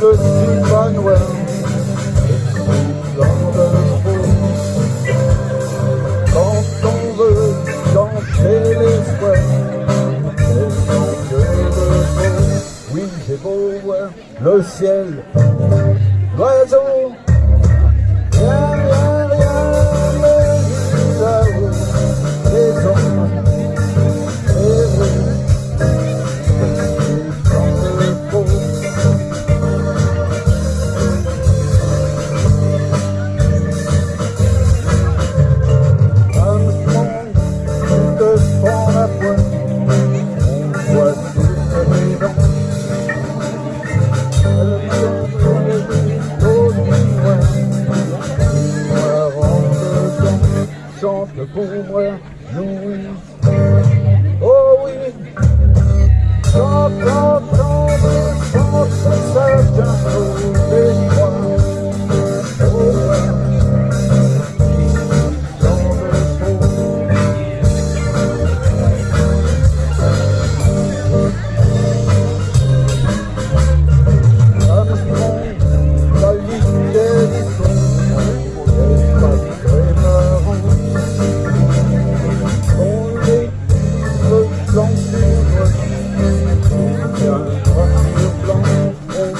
le cyclone noir et Quand on veut danser l'espoir, que le beau. Oui, c'est beau, le ciel, l'oiseau. exemple pour moi,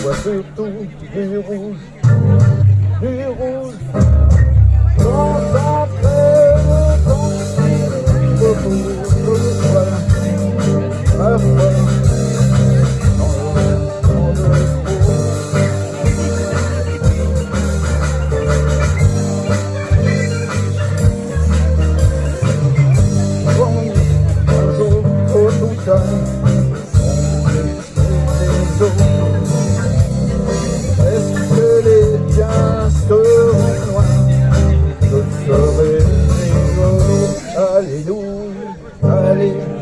Vois surtout du rouge, du rouge. Alléluia,